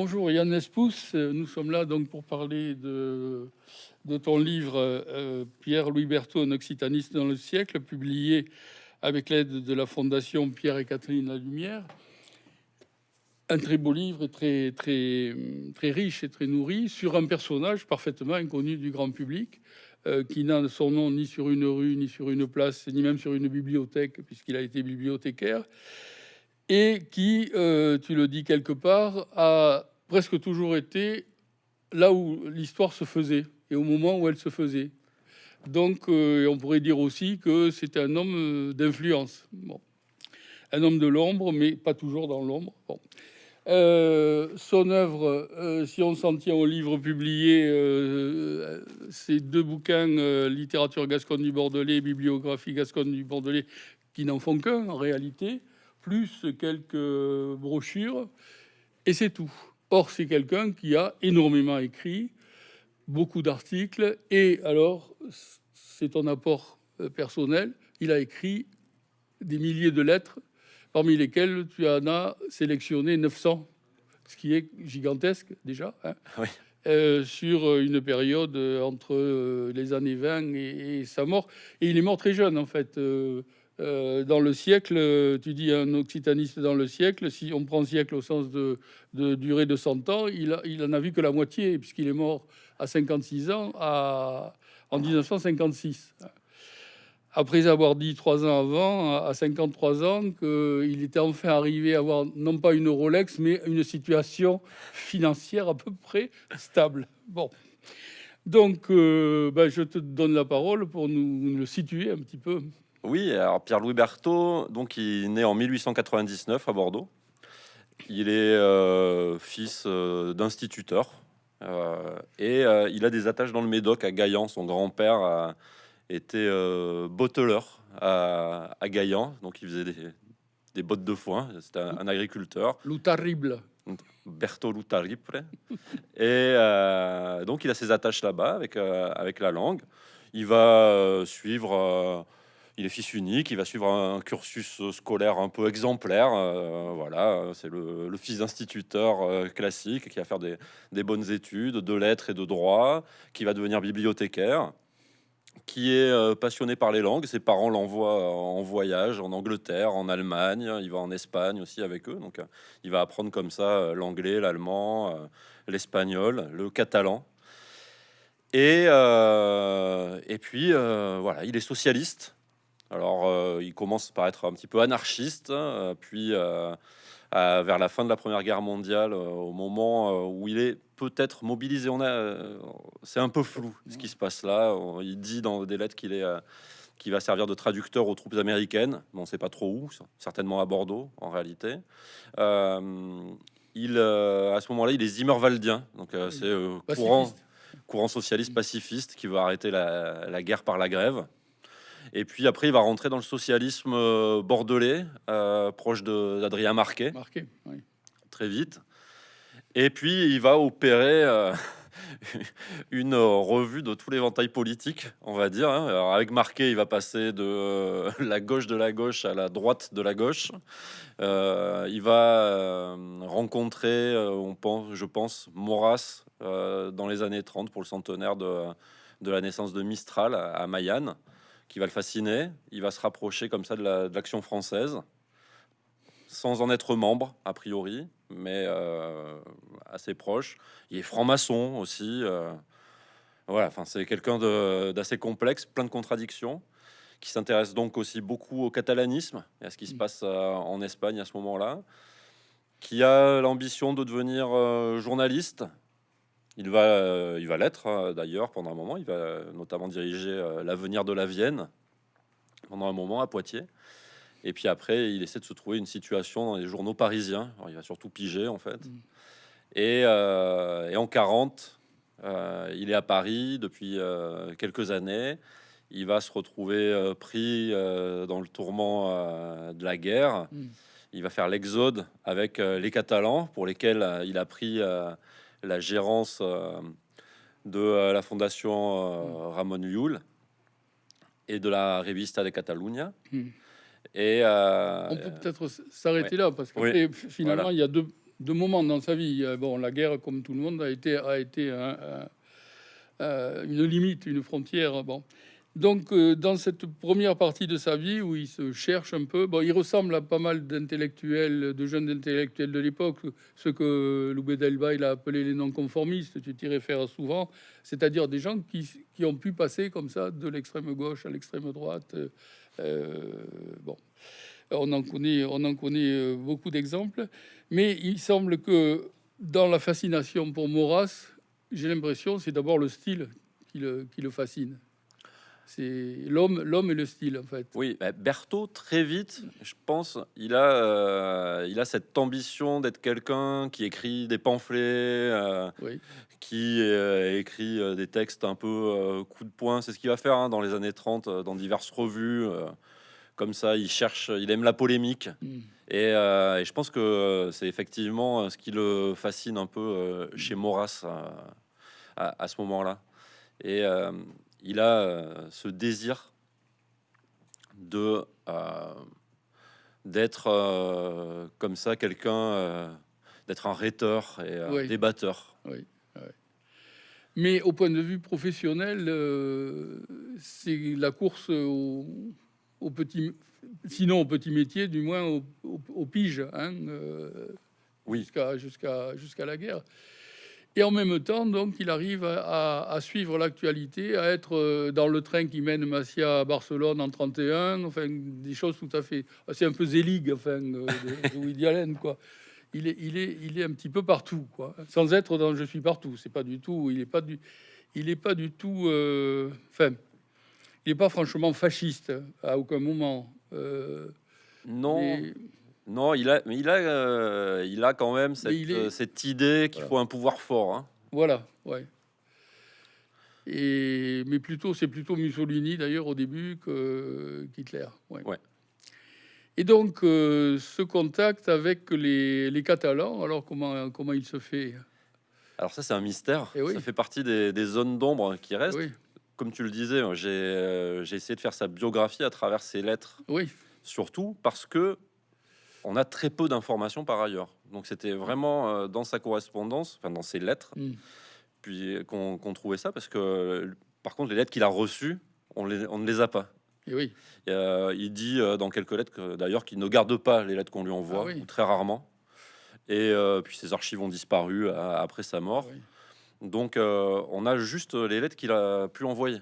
Bonjour Yann Espous, nous sommes là donc pour parler de, ton livre euh, Pierre-Louis Berthaud, un occitaniste dans le siècle, publié avec l'aide de la Fondation Pierre et Catherine La Lumière. Un très beau livre, très, très, très riche et très nourri sur un personnage parfaitement inconnu du grand public, euh, qui n'a son nom ni sur une rue, ni sur une place, ni même sur une bibliothèque, puisqu'il a été bibliothécaire et qui, euh, tu le dis quelque part, a presque toujours été là où l'histoire se faisait et au moment où elle se faisait. Donc, euh, on pourrait dire aussi que c'était un homme euh, d'influence. Bon. Un homme de l'ombre, mais pas toujours dans l'ombre. Bon. son œuvre, si on s'en tient au livre publié, ces deux bouquins, littérature gasconne du Bordelais, bibliographie gasconne du Bordelais, qui n'en font qu'un en réalité, plus quelques brochures, et c'est tout. Or, c'est quelqu'un qui a énormément écrit, beaucoup d'articles, et alors, c'est ton apport euh, personnel, il a écrit des milliers de lettres, parmi lesquelles tu en as sélectionné 900, ce qui est gigantesque déjà, hein. euh, sur une période entre euh, les années 20 et, sa mort. Et il est mort très jeune, en fait. Euh, dans le siècle, tu dis un occitaniste dans le siècle, si on prend siècle au sens de, durée de 100 ans, il, a, en a vu que la moitié, puisqu'il est mort à 56 ans en 1956. Après avoir dit trois ans avant, à 53 ans, qu'il était enfin arrivé à avoir non pas une Rolex, mais une situation financière à peu près stable. Bon. Donc, euh, ben, je te donne la parole pour nous le situer un petit peu. Oui, alors Pierre-Louis Berthaud, donc il est né en 1899 à Bordeaux. Il est euh, fils euh, d'instituteur euh, et il a des attaches dans le Médoc à Gaillan. Son grand-père était botteleur à, Gaillan, donc il faisait des, bottes de foin. C'était un, agriculteur. Loutarrible. Berthaud Loutarrible. et donc il a ses attaches là-bas avec, avec la langue. Il va suivre il est fils unique, il va suivre un cursus scolaire un peu exemplaire. Euh, voilà, c'est le, fils d'instituteur euh, classique qui va faire des, bonnes études de lettres et de droit, qui va devenir bibliothécaire, qui est euh, passionné par les langues. Ses parents l'envoient en voyage en Angleterre, en Allemagne, il va en Espagne aussi avec eux. Donc, il va apprendre comme ça l'anglais, l'allemand, l'espagnol, le catalan. Et, et puis, voilà, il est socialiste. Alors, euh, il commence par être un petit peu anarchiste, hein, puis euh, vers la fin de la Première Guerre mondiale, euh, au moment où il est peut-être mobilisé, on a, c'est un peu flou ce qui se passe là. Il dit dans des lettres qu'il est qui va servir de traducteur aux troupes américaines. On ne sait pas trop où, certainement à Bordeaux en réalité. il, à ce moment-là, il est Zimmerwaldien, donc c'est courant, courant socialiste pacifiste qui veut arrêter la guerre par la grève. Et puis après, il va rentrer dans le socialisme euh, bordelais, euh, proche d'Adrien Marquet. Marquet, oui. Très vite. Et puis, il va opérer euh, une revue de tout l'éventail politique, on va dire. Hein. Alors, avec Marquet, il va passer de la gauche de la gauche à la droite de la gauche. il va rencontrer, on pense, je pense, Maurras dans les années 30 pour le centenaire de, de la naissance de Mistral à, à Mayenne qui va le fasciner. Il va se rapprocher comme ça de l'action française, sans en être membre, a priori, mais euh, assez proche. Il est franc-maçon aussi. Euh, voilà, enfin, c'est quelqu'un d'assez complexe, plein de contradictions, qui s'intéresse donc aussi beaucoup au catalanisme et à ce qui se mm. passe euh, en Espagne à ce moment-là, qui a l'ambition de devenir journaliste, il va, euh, il va l'être hein, d'ailleurs pendant un moment. Il va notamment diriger euh, l'avenir de la Vienne pendant un moment à Poitiers. Et puis après, il essaie de se trouver une situation dans les journaux parisiens. il va surtout piger en fait. Mm. Et, euh, et, en 40, il est à Paris depuis quelques années. Il va se retrouver pris dans le tourment de la guerre. Mm. Il va faire l'exode avec les Catalans, pour lesquels il a pris la gérance euh, de euh, la fondation euh, Ramon Llull et de la Revista de Catalunya. Hmm. Et on peut peut-être s'arrêter là parce que finalement il y a deux, de moments dans sa vie. Bon, la guerre, comme tout le monde, a été, a été une limite, une frontière. Bon. Donc, euh, dans cette première partie de sa vie où il se cherche un peu, bon, il ressemble à pas mal d'intellectuels, de jeunes intellectuels de l'époque, ce que Loubet Delba il a appelé les non-conformistes, tu t'y réfères souvent, c'est-à-dire des gens qui, ont pu passer comme ça de l'extrême gauche à l'extrême droite. Euh, bon, on en connaît, on en connaît euh, beaucoup d'exemples, mais il semble que dans la fascination pour Maurras, j'ai l'impression c'est d'abord le style qui le, qui le fascine. C'est l'homme, l'homme et le style en fait. Oui, bah, Berthaud très vite, je pense, il a, euh, il a cette ambition d'être quelqu'un qui écrit des pamphlets, euh, qui euh, écrit des textes un peu coup de poing. C'est ce qu'il va faire hein, dans les années 30 dans diverses revues. comme ça, il cherche, il aime la polémique. Hmm. Et, je pense que c'est effectivement ce qui le fascine un peu chez Maurras à, à, ce moment-là. Et il a euh, ce désir de euh, d'être euh, comme ça quelqu'un d'être un rhéteur et un débatteur. Oui, Mais au point de vue professionnel, c'est la course au, petit, sinon au petit métier, du moins au, au, pige, hein, oui. jusqu'à jusqu'à jusqu'à la guerre. Et en même temps, donc, il arrive à, suivre l'actualité, à être euh, dans le train qui mène Massia à Barcelone en 31, enfin, des choses tout à fait... C'est un peu Zelig, enfin, euh, de, Woody Allen, quoi. Il est, il, est, il est un petit peu partout, quoi. Sans être dans Je suis partout. C'est pas du tout... Il est pas du, il est pas du tout... Euh, enfin, il n'est pas franchement fasciste à aucun moment. non. Non, il a, mais il a, euh, il a quand même cette, euh, cette idée qu'il faut un pouvoir fort. Hein. Voilà, ouais. Et, mais plutôt, c'est plutôt Mussolini d'ailleurs au début que qu'Hitler. Ouais. Et donc, euh, ce contact avec les, les, Catalans, alors comment, comment il se fait? Alors ça, c'est un mystère. Et eh Ça fait partie des, des zones d'ombre qui restent. Comme tu le disais, j'ai essayé de faire sa biographie à travers ses lettres. Oui. Surtout parce que on a très peu d'informations par ailleurs. Donc c'était vraiment euh, dans sa correspondance, enfin dans ses lettres, mm. puis qu'on trouvait ça, parce que par contre les lettres qu'il a reçues, on, ne les a pas. Et oui. il dit euh, dans quelques lettres d'ailleurs qu'il ne garde pas les lettres qu'on lui envoie, ah ou très rarement. Et euh, puis ses archives ont disparu après sa mort. Ah Donc on a juste les lettres qu'il a pu envoyer.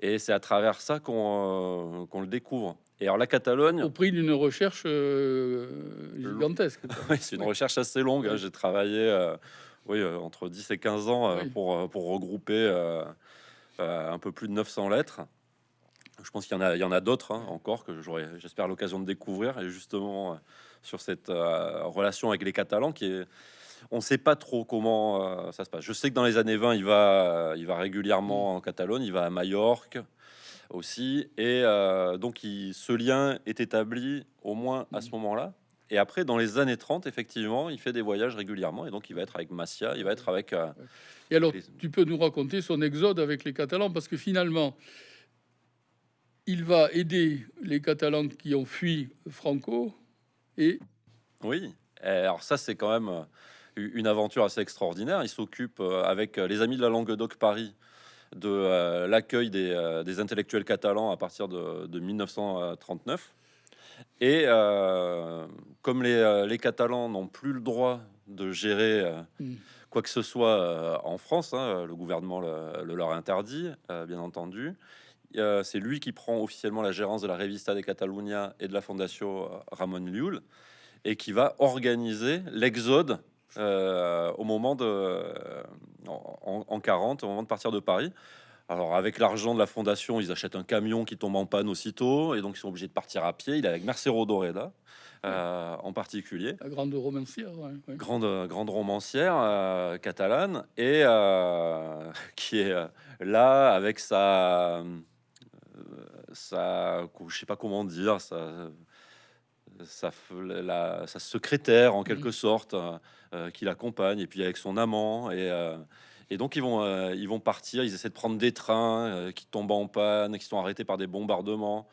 Et c'est à travers ça qu'on le découvre. Et alors la Catalogne... Au prix d'une recherche euh, gigantesque. oui, c'est une recherche assez longue. Hein. J'ai travaillé euh, oui, euh, entre 10 et 15 ans pour, pour regrouper un peu plus de 900 lettres. Je pense qu'il y en a, il y en a d'autres hein, encore que j'aurai, j'espère, l'occasion de découvrir. Et justement, sur cette relation avec les Catalans qui est on ne sait pas trop comment ça se passe. Je sais que dans les années 20, il va, il va régulièrement en Catalogne, il va à Majorque, aussi. Et euh, donc, il, ce lien est établi au moins à ce mmh. moment-là. Et après, dans les années 30, effectivement, il fait des voyages régulièrement. Et donc, il va être avec Massia, il va être avec... Euh, et alors, tu peux nous raconter son exode avec les Catalans Parce que finalement, il va aider les Catalans qui ont fui Franco. Et... Oui, alors ça, c'est quand même euh, une aventure assez extraordinaire. Il s'occupe avec les Amis de la Languedoc Paris de euh, l'accueil euh, des, intellectuels catalans à partir de, 1939. Et euh, comme les, Catalans n'ont plus le droit de gérer mm. quoi que ce soit en France, hein, le gouvernement le, leur interdit, bien entendu. c'est lui qui prend officiellement la gérance de la Revista de Catalunya et de la Fondation Ramon Llull et qui va organiser l'exode euh, au moment de euh, en, 40, au moment de partir de Paris. Alors avec l'argent de la fondation, ils achètent un camion qui tombe en panne aussitôt et donc ils sont obligés de partir à pied. Il est avec Mercero Doreda. Euh, en particulier. La grande romancière, Grande, grande romancière catalane et qui est là avec sa, sa, je sais pas comment dire, sa, sa, la, sa secrétaire en quelque sorte euh, euh, qui l'accompagne et puis avec son amant et, euh, et donc ils vont ils vont partir ils essaient de prendre des trains qui tombent en panne qui sont arrêtés par des bombardements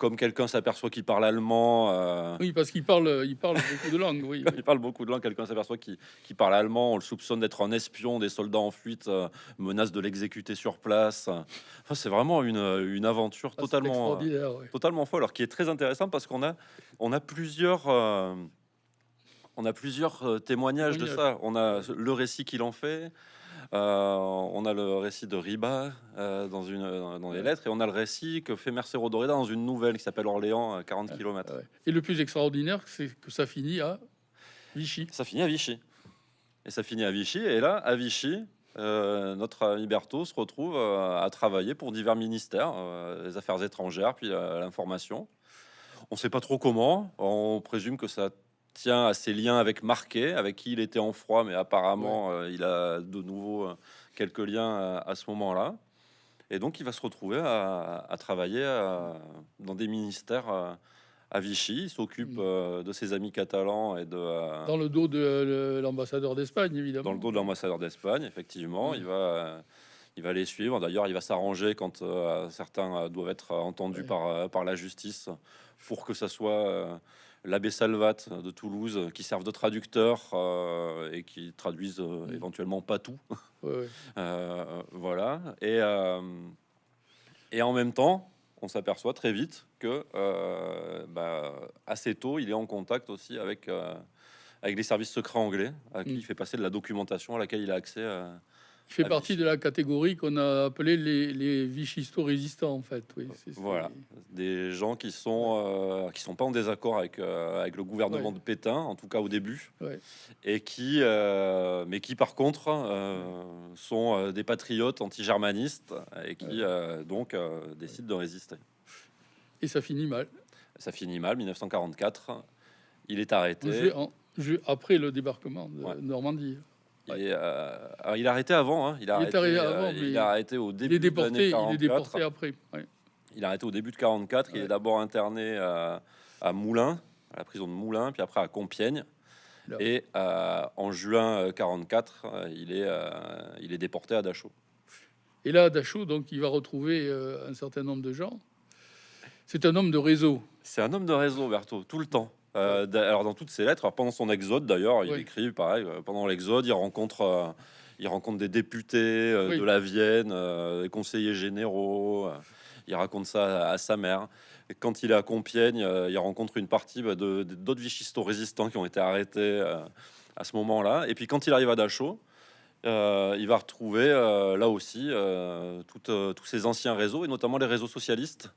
comme quelqu'un s'aperçoit qu'il parle allemand, euh, Oui, parce qu'il parle, il parle beaucoup de langues. Oui, oui. il parle beaucoup de langues, quelqu'un s'aperçoit qu'il parle allemand, on le soupçonne d'être un espion, des soldats en fuite euh, menacent de l'exécuter sur place. Enfin, c'est vraiment une, une aventure Ah, totalement, euh, totalement folle, alors qui est très intéressant parce qu'on a, on a plusieurs, euh, on a plusieurs témoignages de ça. On a le récit qu'il en fait, on a le récit de Riba euh, dans une, dans les Ouais. lettres, et on a le récit que fait Mercero Doreda dans une nouvelle qui s'appelle Orléans, à 40 km. Ouais. Et le plus extraordinaire, c'est que ça finit à Vichy. Ça finit à Vichy. Et ça finit à Vichy. Et là, à Vichy, euh, notre ami Berthaud se retrouve euh, à travailler pour divers ministères, euh, les affaires étrangères, puis euh, l'information. On ne sait pas trop comment. On présume que ça tient à ses liens avec Marquet, avec qui il était en froid, mais apparemment, euh, il a de nouveau euh, quelques liens à, à ce moment-là. Et donc, il va se retrouver à, à travailler euh, dans des ministères euh, à Vichy. Il s'occupe Mm. euh, de ses amis catalans et de, euh, Dans le dos de l'ambassadeur d'Espagne, évidemment. dans le dos de l'ambassadeur d'Espagne, effectivement. Oui. Il, va, euh, il va les suivre. D'ailleurs, il va s'arranger quand euh, certains euh, doivent être entendus Ouais. par, euh, par la justice pour que ça soit euh, l'abbé Salvat de Toulouse qui servent de traducteur euh, et qui traduisent euh, Mm. éventuellement pas tout. Ouais, ouais. Euh, voilà. Et, euh, et en même temps, on s'aperçoit très vite que euh, bah, assez tôt, il est en contact aussi avec, euh, avec les services secrets anglais, à qui Mm. il fait passer de la documentation à laquelle il a accès. Il fait partie de la catégorie qu'on a appelée les, les Vichisto résistants, en fait. Oui, Voilà. Des gens qui sont euh, qui sont pas en désaccord avec, euh, avec le gouvernement Ouais. de Pétain, en tout cas au début, Ouais. et qui, euh, mais qui par contre sont des patriotes anti-germanistes et qui Ouais. donc décident de résister. Et ça finit mal. Ça finit mal, 1944. Il est arrêté. En- après le débarquement de. Normandie. Il est, euh, alors, il est arrêté avant. hein. Il, est Il est arrêté, arrivé euh, il arrêté au Il début est de déporté, l'année il est 44. déporté après. ouais. Il est arrêté au début de 44. Il est d'abord interné à, à Moulins, à la prison de Moulins, puis après à Compiègne. Là. Et euh, en juin euh, 44, euh, il est, euh, il est déporté à Dachau. Et là, Dachau, donc, il va retrouver euh, un certain nombre de gens. C'est un homme de réseau. C'est un homme de réseau, Berthaud, tout le temps. Euh, alors dans toutes ses lettres, alors, pendant son exode d'ailleurs, il Oui. écrit pareil. euh, pendant l'exode, il rencontre, euh, il rencontre des députés euh, Oui. de la Vienne, des conseillers généraux. il raconte ça à, à sa mère. Et quand il est à Compiègne, il rencontre une partie bah, de d'autres vichistos résistants qui ont été arrêtés à ce moment-là. Et puis quand il arrive à Dachau, il va retrouver là aussi tous ces anciens réseaux et notamment les réseaux socialistes.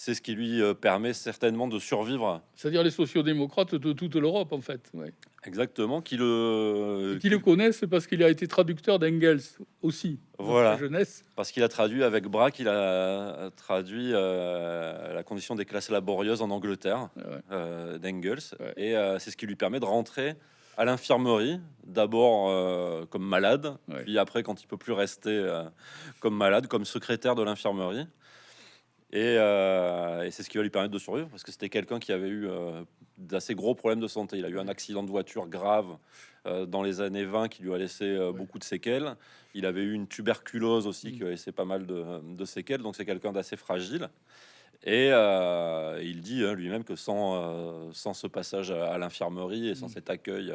C'est ce qui lui euh, permet certainement de survivre C'est-à-dire les sociodémocrates de toute l'Europe, en fait. ouais. exactement, qui le, Et qui le connaissent parce qu'il a été traducteur d'Engels aussi. dans sa Voilà. jeunesse. parce qu'il a traduit avec Braque, il a traduit euh, la condition des classes laborieuses en Angleterre Ouais. euh, d'Engels, Ouais. et euh, c'est ce qui lui permet de rentrer à l'infirmerie, d'abord euh, comme malade, Ouais. puis après quand il peut plus rester euh, comme malade, comme secrétaire de l'infirmerie. Et, euh, et c'est ce qui va lui permettre de survivre, parce que c'était quelqu'un qui avait eu euh, d'assez gros problèmes de santé. Il a eu un accident de voiture grave euh, dans les années 20 qui lui a laissé Ouais. beaucoup de séquelles. Il avait eu une tuberculose aussi Mm. qui lui a laissé pas mal de, de séquelles, donc c'est quelqu'un d'assez fragile. Et il dit hein, lui-même que sans, sans ce passage à, à l'infirmerie et sans Mm. cet accueil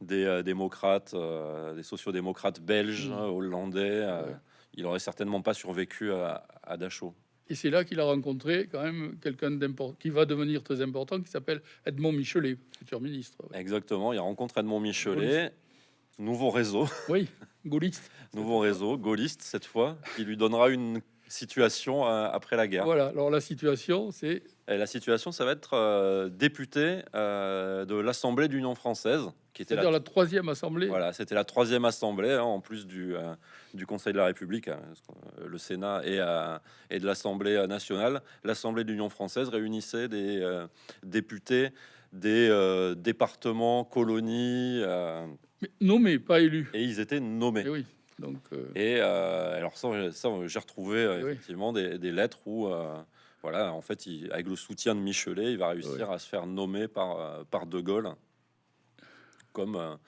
des démocrates, des sociodémocrates belges, Mm. hein, hollandais, Ouais. il aurait certainement pas survécu à, à Dachau. Et c'est là qu'il a rencontré quand même quelqu'un qui va devenir très important, qui s'appelle Edmond Michelet, futur ministre. ouais. Exactement, il rencontre Edmond Michelet, nouveau réseau, Oui, gaulliste. nouveau réseau, gaulliste cette fois, qui lui donnera une situation euh, après la guerre. Voilà, alors la situation, c'est la situation, ça va être euh, député euh, de l'Assemblée d'Union française, qui était la troisième assemblée. Voilà, c'était la troisième assemblée, hein, en plus du, euh, du Conseil de la République, hein, euh, le Sénat et, euh, et de l'Assemblée euh, nationale. L'Assemblée de l'Union française réunissait des euh, députés des départements, colonies, euh, Mais nommé, pas élu. et ils étaient nommés. Eh oui, donc Et alors ça, ça, j'ai retrouvé Eh oui. effectivement des, des lettres où, voilà, en fait, il- avec le soutien de Michelet, il va réussir à se faire nommer par, par De Gaulle comme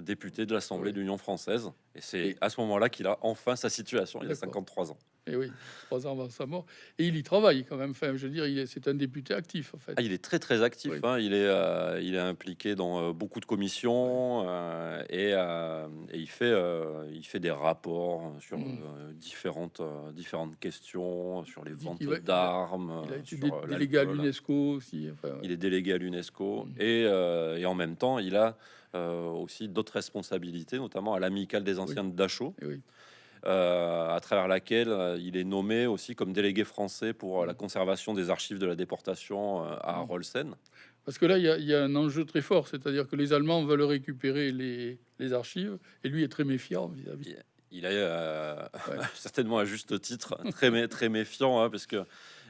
député de l'Assemblée Oui. d'Union française. Et c'est à ce moment-là qu'il a enfin sa situation. Il a D'accord. 53 ans. Et oui, trois ans avant sa mort. Et il y travaille quand même. Enfin, je veux dire, c'est un député actif, en fait. Ah, il est très très actif. Oui. hein. Il est euh, il est impliqué dans euh, beaucoup de commissions euh, et, et il fait il fait des rapports sur Mm. différentes différentes questions sur les ventes d'armes. Il a été sur, dé- délégué à l'UNESCO aussi. Enfin, Il est délégué à l'UNESCO Mm. et, et en même temps, il a aussi d'autres responsabilités, notamment à l'amicale des anciens de Dachau, et oui. Euh, à travers laquelle euh, il est nommé aussi comme délégué français pour euh, la Mm. conservation des archives de la déportation à Mm. Rolsen. Parce que là, il y, a, il y a un enjeu très fort, c'est-à-dire que les Allemands veulent récupérer les, les archives, et lui est très méfiant vis-à-vis. Il est euh, Ouais. certainement à juste titre très, très méfiant hein, parce que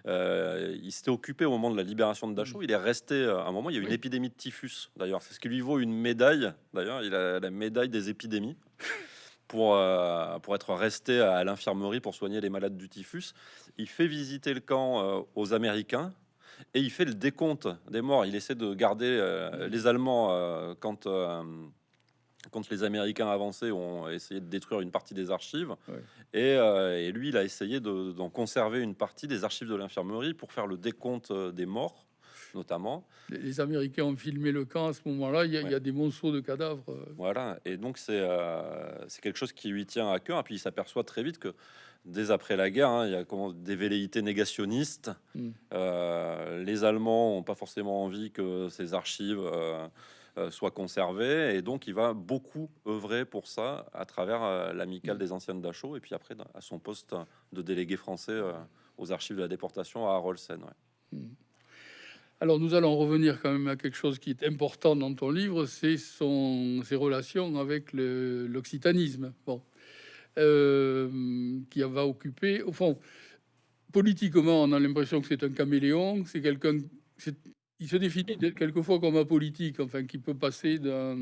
euh, il s'était occupé au moment de la libération de Dachau. Il est resté euh, à un moment. Il y a eu une Oui. épidémie de typhus. D'ailleurs, c'est ce qui lui vaut une médaille. D'ailleurs, il a la médaille des épidémies pour euh, pour être resté à l'infirmerie pour soigner les malades du typhus. Il fait visiter le camp euh, aux Américains. Et il fait le décompte des morts. Il essaie de garder euh, les Allemands quand, quand les Américains avancés ont essayé de détruire une partie des archives. Ouais. Et, euh, et lui, il a essayé de- d'en conserver une partie des archives de l'infirmerie pour faire le décompte des morts, notamment. Les, les Américains ont filmé le camp à ce moment-là, il y a, il y a Ouais. des monceaux de cadavres. euh, Voilà. Et donc, c'est euh, c'est quelque chose qui lui tient à cœur. Et puis, il s'aperçoit très vite que dès après la guerre, hein, il y a comment, des velléités négationnistes. Mm. Euh, les Allemands n'ont pas forcément envie que ces archives euh, soient conservées. Et donc, il va beaucoup œuvrer pour ça à travers l'amicale Mm. des anciens de Dachau. Et puis après, à son poste de délégué français aux archives de la déportation à Rolsen. ouais. Alors nous allons revenir quand même à quelque chose qui est important dans ton livre, c'est ses relations avec l'occitanisme. Bon, Euh, qui va occuper, au fond, politiquement, on a l'impression que c'est un caméléon, c'est quelqu'un, il se définit quelquefois comme un politique, enfin, qui peut passer d'un,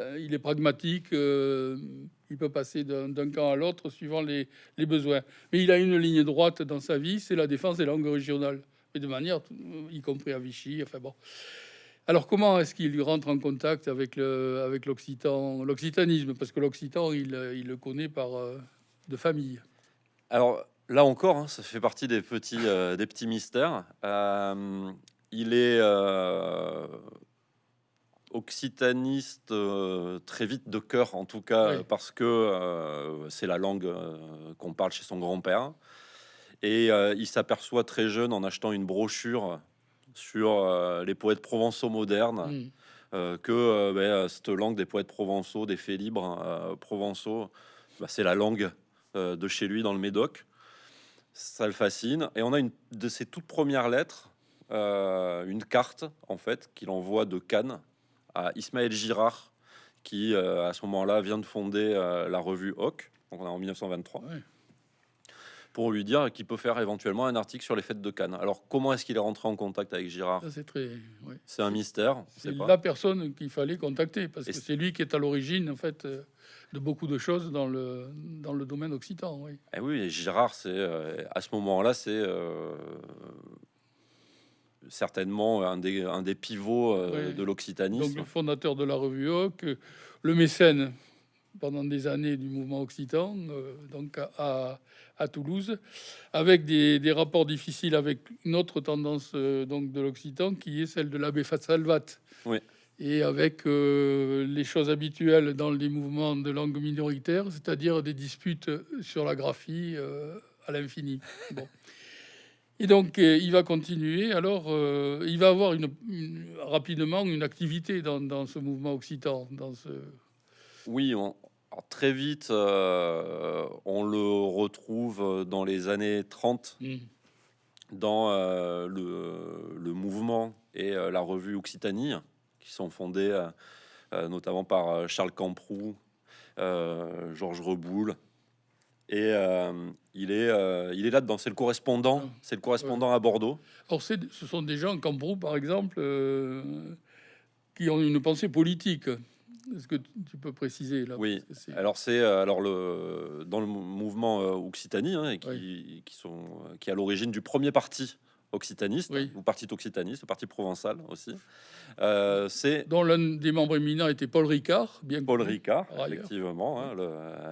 euh, il est pragmatique, euh, il peut passer d'un camp à l'autre suivant les besoins. Mais il a une ligne droite dans sa vie, c'est la défense des langues régionales, mais de manière, y compris à Vichy. Enfin bon. Alors comment est-ce qu'il rentre en contact avec le avec l'occitan, l'occitanisme? Parce que l'occitan, il, il le connaît par euh, de famille. Alors là encore, hein, ça fait partie des petits, euh, des petits mystères. Euh, il est occitaniste très vite de cœur, en tout cas, Oui. parce que c'est la langue qu'on parle chez son grand-père. Et euh, il s'aperçoit très jeune en achetant une brochure sur euh, les poètes provençaux modernes Mm. euh, que euh, ben, cette langue des poètes provençaux, des faits libres euh, provençaux, bah, c'est la langue de chez lui dans le Médoc. Ça le fascine. Et on a une de ses toutes premières lettres, une carte en fait qu'il envoie de Cannes à Ismaël Girard, qui à ce moment-là vient de fonder la revue Hoc, donc on est en 1923 Ouais. Pour lui dire qu'il peut faire éventuellement un article sur les fêtes de Cannes. Alors comment est-ce qu'il est rentré en contact avec Girard c'est très. C'est un mystère. C'est pas. la personne qu'il fallait contacter parce Et que c'est- lui qui est à l'origine en fait euh, de beaucoup de choses dans le dans le domaine occitan. Oui. Eh oui, et Girard, c'est euh, à ce moment-là, c'est euh, certainement un des, un des pivots euh, Oui. de Donc l'occitanisme. le fondateur de la revue Hoc, le mécène pendant des années du mouvement occitan, euh, donc à, à, Toulouse, avec des, des rapports difficiles avec une autre tendance euh, donc de l'occitan qui est celle de l'abbé Salvat. Oui. Et avec euh, les choses habituelles dans les mouvements de langue minoritaire, c'est-à-dire des disputes sur la graphie à l'infini. Bon. Et donc, il va continuer. Alors, il va avoir une, une- rapidement une activité dans, dans ce mouvement occitan. Dans ce... Oui, on- alors, très vite, euh, on le retrouve dans les années 30 Mm. dans euh, le, le mouvement et euh, la revue Occitanie, qui sont fondés euh, notamment par Charles Camproux, euh, Georges Reboul. Et il, est, il est là-dedans, c'est le correspondant, Ah. c'est le correspondant à Bordeaux. Or, ce sont des gens, comme Brou, par exemple, qui ont une pensée politique. Est-ce que tu peux préciser là Oui. Alors c'est euh, alors le dans le mou- mouvement euh, Occitanie hein, et qui, Oui. qui sont qui est à l'origine du premier parti occitaniste, Oui. ou parti occitaniste, parti provençal aussi. Euh, c'est dont l'un des membres éminents était Paul Ricard, bien Paul connu. Ricard, effectivement, hein,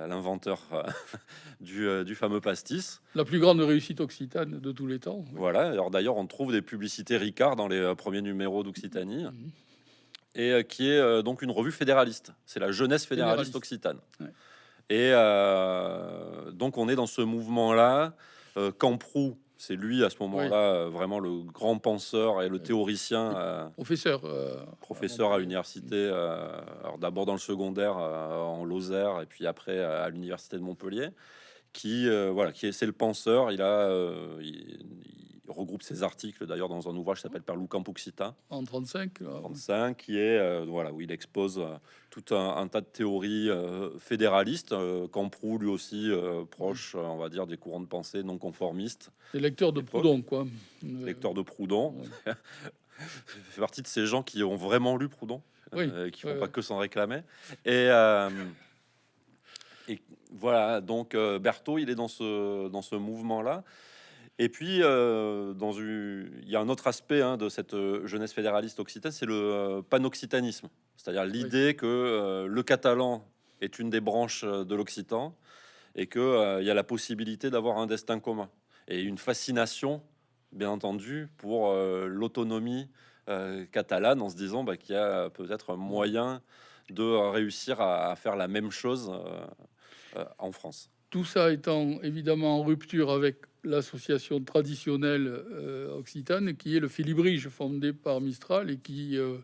l'inventeur du, du fameux pastis. La plus grande réussite occitane de tous les temps. oui. Voilà. Alors d'ailleurs, on trouve des publicités Ricard dans les premiers numéros d'Occitanie, Mhm. Et euh, qui est euh, donc une revue fédéraliste. C'est la jeunesse fédéraliste, Fédéraliste. occitane. Ouais. Et euh, donc on est dans ce mouvement-là. Camproux, c'est lui à ce moment-là vraiment le grand penseur et le théoricien. Professeur. euh, professeur à l'université, euh, d'abord dans le secondaire euh, en Lozère et puis après à l'université de Montpellier, qui voilà, qui est c'est le penseur. Il a, il, il regroupe ses articles d'ailleurs dans un ouvrage qui s'appelle Per Lucam Occita en 35. là. 35, qui est euh, voilà où il expose euh, tout un, un tas de théories euh, fédéralistes. Camproux lui aussi proche, on va dire, des courants de pensée non conformistes, Des lecteurs de. Proudhon, quoi. Euh, lecteur de Proudhon. ouais. fait partie de ces gens qui ont vraiment lu Proudhon, Oui, qui font ouais, pas que s'en réclamer. Et, et voilà, donc Berthaud, il est dans ce, dans ce mouvement-là. Et puis, euh, dans une- il y a un autre aspect hein, de cette euh, jeunesse fédéraliste occitane, c'est le euh, panoccitanisme, c'est-à-dire l'idée que euh, le catalan est une des branches euh, de l'occitan et qu'il il y a la possibilité d'avoir un destin commun et une fascination, bien entendu, pour euh, l'autonomie euh, catalane en se disant bah, qu'il y a peut-être un moyen de euh, réussir à, à faire la même chose euh, euh, en France. Tout ça étant évidemment en rupture avec l'association traditionnelle euh, occitane, qui est le Félibrige, fondé par Mistral et qui euh,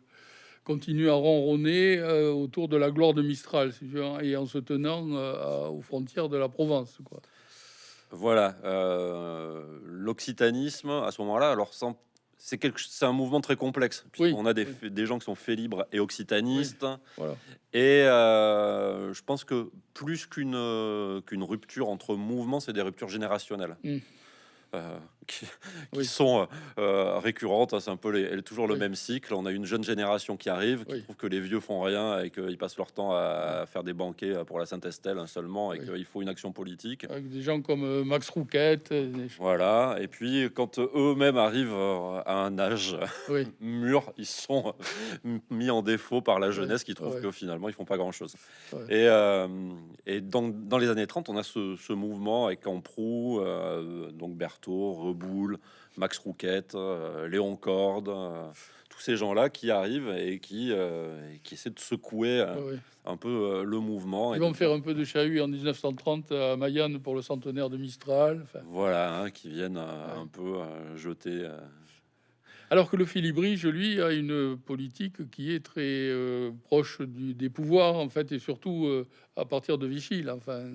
continue à ronronner euh, autour de la gloire de Mistral, veux, et en se tenant aux frontières de la Provence. Quoi. Voilà, l'occitanisme à ce moment-là, alors sans- c'est quelque, un mouvement très complexe. Oui, On a des, oui. f- des gens qui sont faits libres et occitanistes, Voilà. et euh, je pense que plus qu'une euh, qu'une rupture entre mouvements, c'est des ruptures générationnelles. Mm. Euh, qui, qui Oui. sont euh, récurrentes, hein, c'est un peu les, toujours le Oui. même cycle. On a une jeune génération qui arrive, qui Oui. trouve que les vieux font rien et qu'ils passent leur temps à faire des banquets pour la Sainte-Estelle hein, seulement, et qu'il faut une action politique. Avec des gens comme euh, Max Rouquette. euh, des- Voilà, et puis quand euh, eux-mêmes arrivent euh, à un âge mûr, ils sont euh, mis en défaut par la jeunesse qui trouve que finalement ils font pas grand-chose. Et, euh, et dans, dans les années 30, on a ce, ce mouvement avec Camproux, euh, donc Reboul, Max Rouquette, euh, Léon Corde, euh, tous ces gens-là qui arrivent et qui, euh, et qui essaient de secouer un peu le mouvement. et Ils vont faire un peu de chahut en 1930 à Mayenne pour le centenaire de Mistral. enfin. Voilà, hein, qui viennent Ouais. un peu jeter. Alors que le Félibrige, lui, a une politique qui est très euh, proche du- des pouvoirs, en fait, et surtout euh, à partir de Vichy. Là, enfin,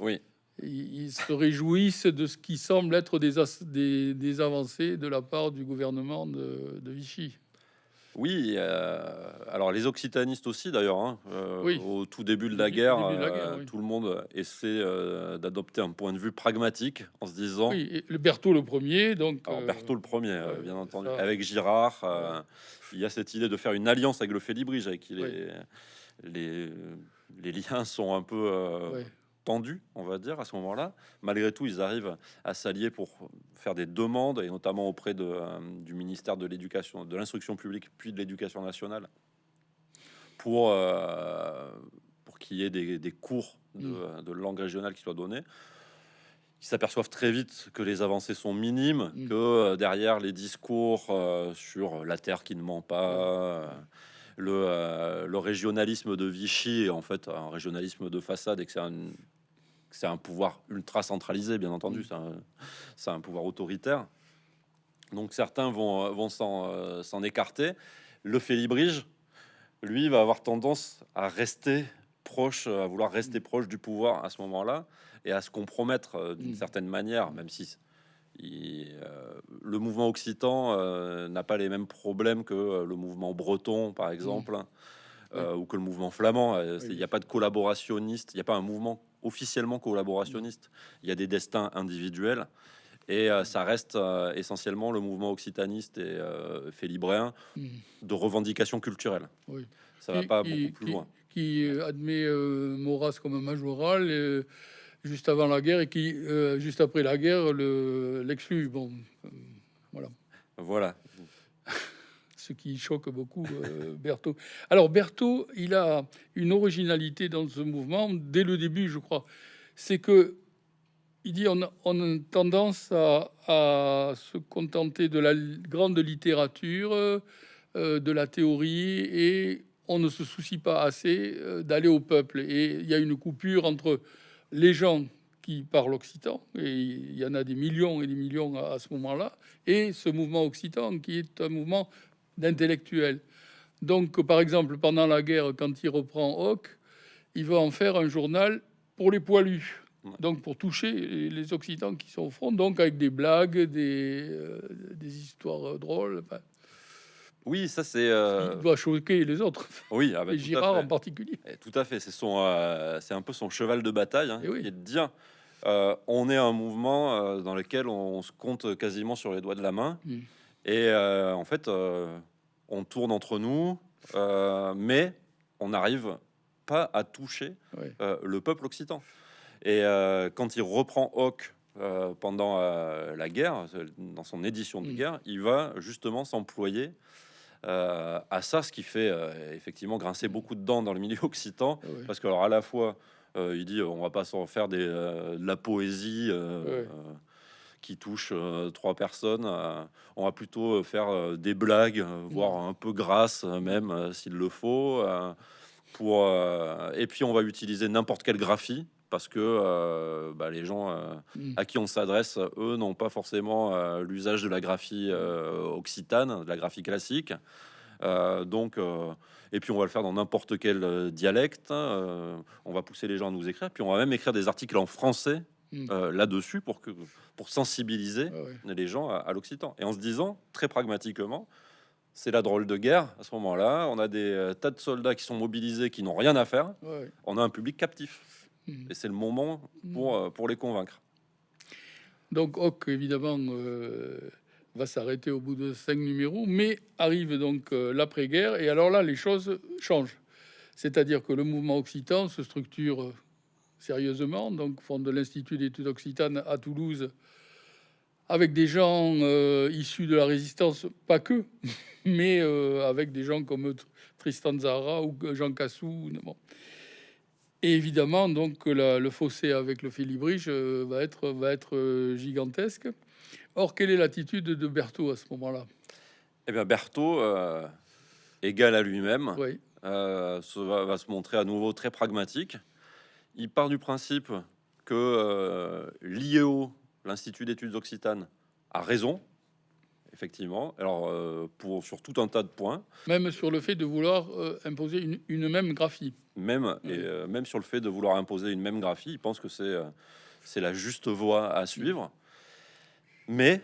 Oui, ils, se réjouissent de ce qui semble être des, as- des, des avancées de la part du gouvernement de, de Vichy. Oui, euh, alors les occitanistes aussi d'ailleurs. hein, euh, Oui. Au tout début de la guerre, début de la euh, oui. tout le monde essaie d'adopter un point de vue pragmatique en se disant. Oui, le Berthaud le premier, donc. Alors Berthaud le premier, bien entendu, ça- avec Girard, il y a cette idée de faire une alliance avec le Félibrige, avec qui les, les, les liens sont un peu ouais, tendus, on va dire, à ce moment-là. Malgré tout, ils arrivent à s'allier pour faire des demandes, et notamment auprès de, euh, du ministère de l'Éducation, de l'Instruction publique, puis de l'Éducation nationale, pour, euh, pour qu'il y ait des, des cours de, Mm. de langue régionale qui soient donnés. Ils s'aperçoivent très vite que les avancées sont minimes, Mm. que euh, derrière les discours sur la terre qui ne ment pas, euh, le, euh, le régionalisme de Vichy est en fait un régionalisme de façade et que c'est un, que c'est un pouvoir ultra centralisé, bien entendu, Mm. c'est un, pouvoir autoritaire. Donc certains vont, vont s'en euh, s'en écarter. Le Félibrige, lui, va avoir tendance à rester proche, à vouloir rester proche du pouvoir à ce moment-là et à se compromettre euh, d'une Mm. certaine manière, même si il- euh, le mouvement occitan euh, n'a pas les mêmes problèmes que euh, le mouvement breton, par exemple, ou que le mouvement flamand. Il Oui. n'y a pas de collaborationniste, il n'y a pas un mouvement officiellement collaborationniste. Il y a des destins individuels. Et euh, ça reste euh, essentiellement le mouvement occitaniste et euh, félibréen mm, de revendication culturelle. oui. Ça va Qui- pas qui- beaucoup plus qui- loin. Qui euh, admet Maurras comme un majoral juste avant la guerre et qui, juste après la guerre, le- l'exclut. bon, euh, Voilà. Ce qui choque beaucoup euh, Berthaud. Alors Berthaud, il a une originalité dans ce mouvement dès le début, je crois. C'est que il dit on a, tendance à, se contenter de la grande littérature, euh, de la théorie, et on ne se soucie pas assez euh, d'aller au peuple. Et il y a une coupure entre les gens qui parlent occitan, et il y en a des millions et des millions à ce moment-là, et ce mouvement occitan qui est un mouvement d'intellectuels. Donc, par exemple, pendant la guerre, quand il reprend Hoc, il va en faire un journal pour les poilus. Donc, pour toucher les Occitans qui sont au front, donc avec des blagues, des, euh, des histoires drôles. Enfin, oui, ça c'est. Euh... Il doit choquer les autres. Oui, avec et Girard en particulier. Et tout à fait. C'est son, euh, c'est un peu son cheval de bataille, hein, oui. qui est de dire. Euh, on est un mouvement euh, dans lequel on, on, se compte quasiment sur les doigts de la main. Mm. Et euh, en fait, euh, on tourne entre nous, euh, mais on n'arrive pas à toucher le peuple occitan. Et quand il reprend Hoc pendant la guerre, dans son édition de Mm. guerre, il va justement s'employer euh, à ça, ce qui fait euh, effectivement grincer beaucoup de dents dans le milieu occitan, parce que alors à la fois, euh, il dit on va pas s'en faire des, de la poésie qui touche euh, trois personnes, euh, on va plutôt faire euh, des blagues, euh, voire un peu grasses même s'il le faut, pour et puis on va utiliser n'importe quelle graphie parce que euh, bah, les gens euh, Mm. à qui on s'adresse, eux, n'ont pas forcément euh, l'usage de la graphie occitane, de la graphie classique. Donc, et puis on va le faire dans n'importe quel dialecte. on va pousser les gens à nous écrire. Puis on va même écrire des articles en français Mm. euh, là-dessus pour que pour sensibiliser Ah ouais. les gens à, à l'occitan. Et en se disant très pragmatiquement, c'est la drôle de guerre à ce moment-là. On a des euh, tas de soldats qui sont mobilisés, qui n'ont rien à faire. Ouais. On a un public captif. Mm. Et c'est le moment pour, euh, pour les convaincre. Donc Hoc, évidemment, euh, va s'arrêter au bout de cinq numéros, mais arrive donc euh, l'après-guerre, et alors là, les choses changent. C'est-à-dire que le mouvement occitan se structure sérieusement, donc fonde l'Institut d'études occitanes à Toulouse, avec des gens euh, issus de la résistance, pas que, mais euh, avec des gens comme Tr- Tristan Zara ou Jean Cassou. Bon. Et évidemment, donc la- le fossé avec le Félibrige euh, va être, va être gigantesque. Or, quelle est l'attitude de Berthaud à ce moment-là? Eh bien, Berthaud, égal à lui-même, Oui, se va, va se montrer à nouveau très pragmatique. Il part du principe que euh, l'IEO, l'Institut d'études occitanes, a raison, effectivement. Alors, euh, pour, sur tout un tas de points, même sur le fait de vouloir euh, imposer une, une même graphie. même, Oui. et, même sur le fait de vouloir imposer une même graphie, il pense que c'est c'est la juste voie à suivre. Mais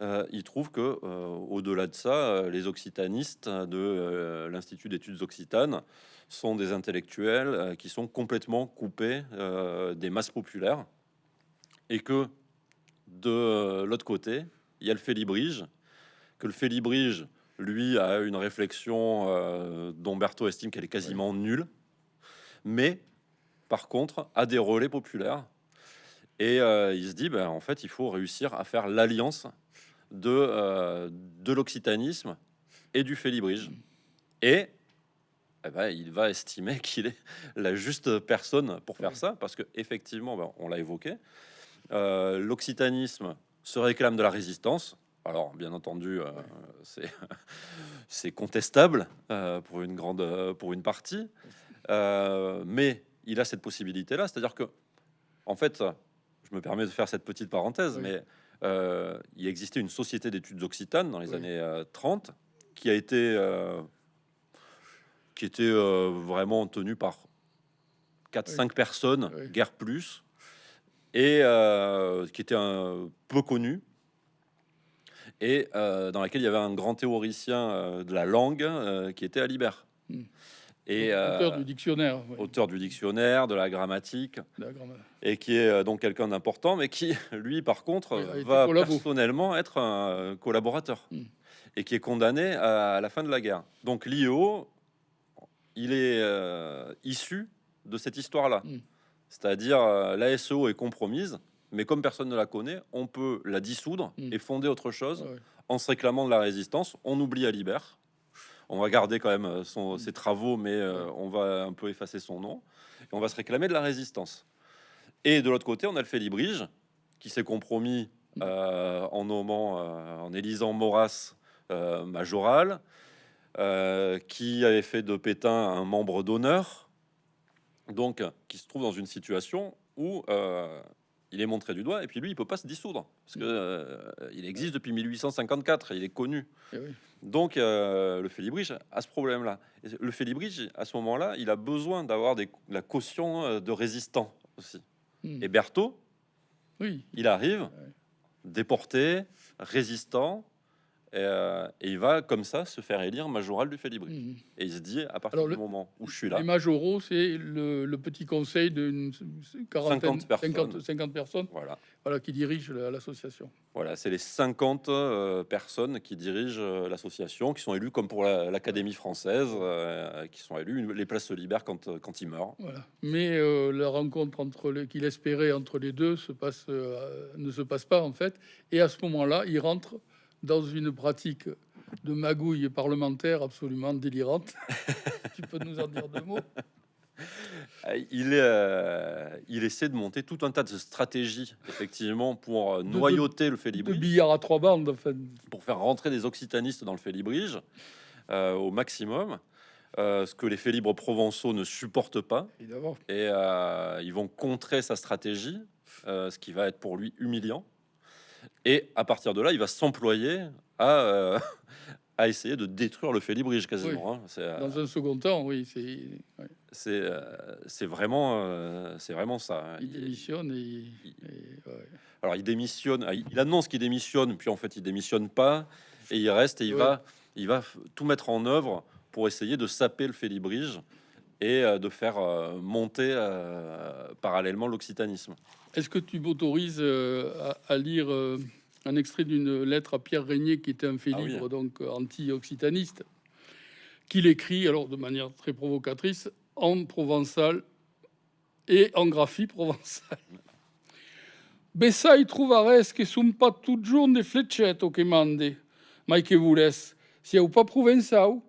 euh, il trouve que euh, au-delà de ça, les occitanistes de euh, l'Institut d'études occitanes sont des intellectuels euh, qui sont complètement coupés euh, des masses populaires et que de l'autre côté, il y a le Félibrige, que le Félibrige, lui, a une réflexion euh, dont Berthaud estime qu'elle est quasiment nulle, mais par contre, a des relais populaires. Et euh, il se dit, ben, en fait, il faut réussir à faire l'alliance de, euh, de l'occitanisme et du Félibrige. Et eh ben, il va estimer qu'il est la juste personne pour faire Oui. ça, parce que effectivement, ben, on l'a évoqué, euh, l'occitanisme se réclame de la résistance. Alors, bien entendu, euh, c'est c'est contestable euh, pour une grande, pour une partie, mais il a cette possibilité-là, c'est-à-dire que, en fait, je me permets de faire cette petite parenthèse, Oui. mais il existait une société d'études occitanes dans les années euh, 30 qui a été, qui était euh, vraiment tenue par 4-5 Oui. personnes, Oui. guère plus, et euh, qui était un peu connue et euh, dans laquelle il y avait un grand théoricien euh, de la langue euh, qui était Alibert. Mm. Et auteur euh, du dictionnaire. oui, auteur du dictionnaire, de la grammatique, la et qui est euh, donc quelqu'un d'important, mais qui, lui, par contre, va personnellement être un euh, collaborateur, Mm. et qui est condamné à, la fin de la guerre. Donc l'IEO, il est euh, issu de cette histoire-là. Mm. C'est-à-dire, euh, la SEO est compromise, mais comme personne ne la connaît, on peut la dissoudre Mm. et fonder autre chose Ouais. en se réclamant de la résistance. On oublie Alibert. On va garder quand même euh, son, ses travaux, mais euh, on va un peu effacer son nom. Et on va se réclamer de la résistance. Et de l'autre côté, on a le Félibrige, qui s'est compromis en nommant, en élisant Maurras majoral, euh, qui avait fait de Pétain un membre d'honneur, donc qui se trouve dans une situation où euh, il est montré du doigt, et puis lui, il peut pas se dissoudre, parce que euh, il existe depuis 1854, il est connu. Eh oui. Donc euh, le Félibrige a ce problème-là. Le Félibrige, à ce moment-là, il a besoin d'avoir la caution de résistants aussi. Hmm. Et Berthaud, Oui, il arrive, déporté, résistant, et, euh, et il va comme ça se faire élire majoral du Félibrige. Mhm. Et il se dit, à partir Alors, du le- moment où je suis là, Les majoraux, c'est le, le petit conseil d'une quarantaine, 50 personnes. 50, 50 personnes voilà, voilà, qui dirigent la- l'association. voilà c'est les 50 euh, personnes qui dirigent euh, l'association, qui sont élues comme pour la- l'Académie française, qui sont élues, les places se libèrent quand, quand ils meurent. Voilà. Mais la rencontre entre qu'il espérait entre les deux se passe, ne se passe pas en fait. Et à ce moment-là, il rentre dans une pratique de magouille parlementaire absolument délirante. tu peux nous en dire deux mots? Euh, Il, euh, il essaie de monter tout un tas de stratégies, effectivement, pour euh, de- noyauter le De Félibrige. billard à trois bandes. Enfin, pour faire rentrer des occitanistes dans le Félibrige euh, au maximum, euh, ce que les Félibres provençaux ne supportent pas, évidemment. et ils vont contrer sa stratégie, ce qui va être pour lui humiliant. Et à partir de là, il va s'employer à, euh, à essayer de détruire le Félibrige quasiment. hein. C'est euh, Dans un second temps, oui, c'est, ouais, euh, vraiment, c'est vraiment ça. hein. il Il- démissionne et, il- et, ouais. Alors il démissionne, ah, il annonce qu'il démissionne, puis en fait il démissionne pas, et il reste et il Ouais. va, il va tout mettre en œuvre pour essayer de saper le Félibrige et de faire monter parallèlement l'occitanisme. Est-ce que tu m'autorises euh, à, à lire euh, un extrait d'une lettre à Pierre Régnier, qui était un fait Ah oui. donc euh, anti-occitaniste, qu'il écrit, alors de manière très provocatrice, en provençal et en graphie provençale. Bessai trovares que sont pas toujours des fletchettes che mande, mai que voulez, si au pas provençal,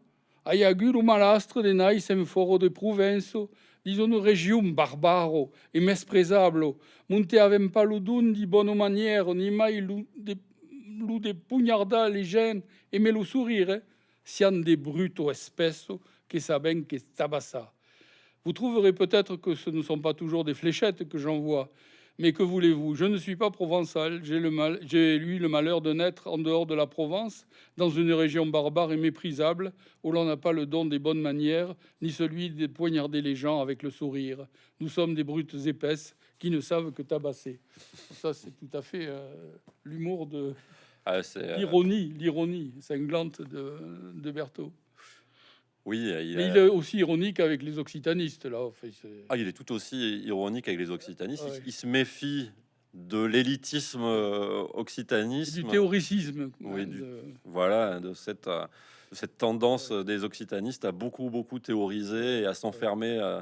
ai agur un malastre de nais en foro de Provenço, région barbaro et mespresable, monte avem don di bonne manière, ni mai lu de, lu de pugnarda les gènes et me le sourire, sian des bruto espesso que saben que tabassa. Vous trouverez peut-être que ce ne sont pas toujours des fléchettes que j'envoie, mais que voulez-vous? Je ne suis pas provençal. J'ai eu le malheur de naître en dehors de la Provence, dans une région barbare et méprisable, où l'on n'a pas le don des bonnes manières, ni celui de poignarder les gens avec le sourire. Nous sommes des brutes épaisses qui ne savent que tabasser. Ça, c'est tout à fait euh, l'humour de Ah, euh, l'ironie, l'ironie cinglante de, de Berthaud. Oui, il, Mais a- il est aussi ironique avec les occitanistes, là. Enfin, ah, il est tout aussi ironique avec les occitanistes. Il- Ouais. Il, se méfie de l'élitisme euh, c'est occitanisme. du théoricisme. Oui, du- de- voilà, de cette, euh, de cette tendance des occitanistes à beaucoup, beaucoup théoriser et à s'enfermer euh,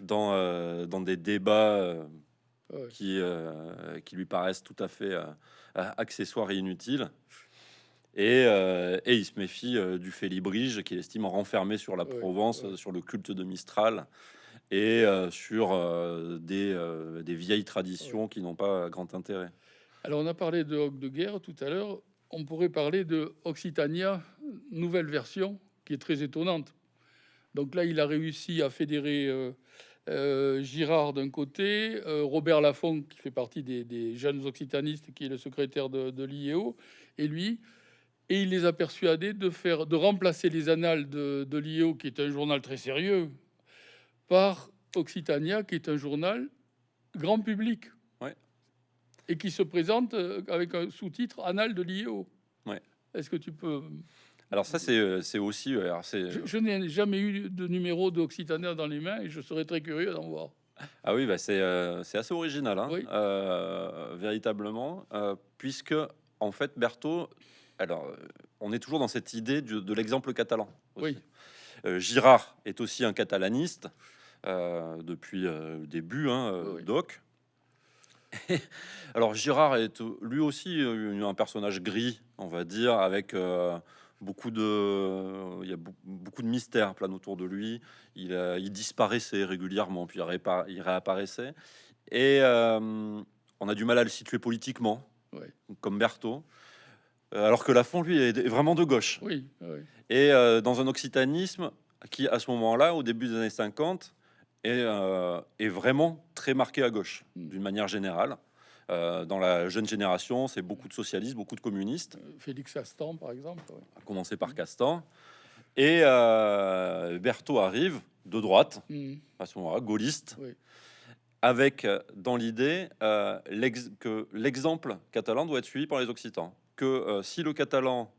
dans, dans des débats qui, qui lui paraissent tout à fait accessoires et inutiles. Et, euh, et il se méfie euh, du Félibrige qu'il estime renfermé sur la Provence, sur le culte de Mistral et euh, sur des, des vieilles traditions qui n'ont pas grand intérêt. Alors, on a parlé de Hoc de guerre tout à l'heure. On pourrait parler de Occitania, nouvelle version, qui est très étonnante. Donc là, il a réussi à fédérer Girard d'un côté, Robert Laffont, qui fait partie des, des jeunes occitanistes, qui est le secrétaire de, de l'IEO, et lui. Et il les a persuadés de, faire, de remplacer les annales de, de l'IEO, qui est un journal très sérieux, par Occitania, qui est un journal grand public. Ouais. Et qui se présente euh, avec un sous-titre Annales de l'IEO. Ouais. Est-ce que tu peux. Alors ça, c'est euh, aussi... euh, alors Je, je n'ai jamais eu de numéro d'Occitania dans les mains et je serais très curieux d'en voir. Ah oui, bah c'est euh, assez original, hein, Oui. euh, véritablement, euh, puisque en fait Berthaud, alors euh, on est toujours dans cette idée de l'exemple catalan. aussi. Oui. Euh, Girard est aussi un catalaniste euh, depuis le début, hein, Oui. Doc. Alors Girard est lui aussi un personnage gris, on va dire, avec euh, beaucoup de, il y a beaucoup de mystères plein autour de lui. Il, il disparaissait régulièrement, puis il, réapparaissait. Et on a du mal à le situer politiquement, comme Berthaud. Alors que Lafont, lui, est vraiment de gauche. Oui, Et dans un occitanisme qui, à ce moment-là, au début des années 50, est, est vraiment très marqué à gauche, hmm. d'une manière générale. Euh, dans la jeune génération, c'est beaucoup de socialistes, beaucoup de communistes. Euh, Félix Castan, par exemple. À commencer par Castan. Et euh, Berthaud arrive de droite, hmm. à ce moment-là, gaulliste, avec dans l'idée que l'exemple catalan doit être suivi par les Occitans. Que si le catalan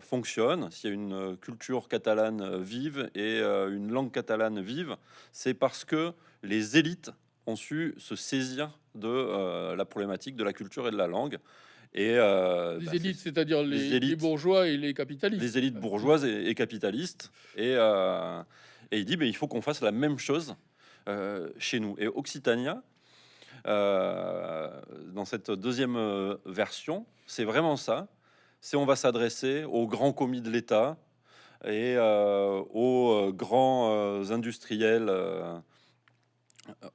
fonctionne, s'il y a une culture catalane vive et une langue catalane vive, c'est parce que les élites ont su se saisir de euh, la problématique de la culture et de la langue. Et euh, les bah, élites, c'est-à-dire les, bourgeois et les capitalistes. Les élites bourgeoises et, capitalistes. Et, euh, et, il dit, mais il faut qu'on fasse la même chose chez nous. Et Occitania, dans cette deuxième version, c'est vraiment ça. C'est on va s'adresser aux grands commis de l'État et aux grands industriels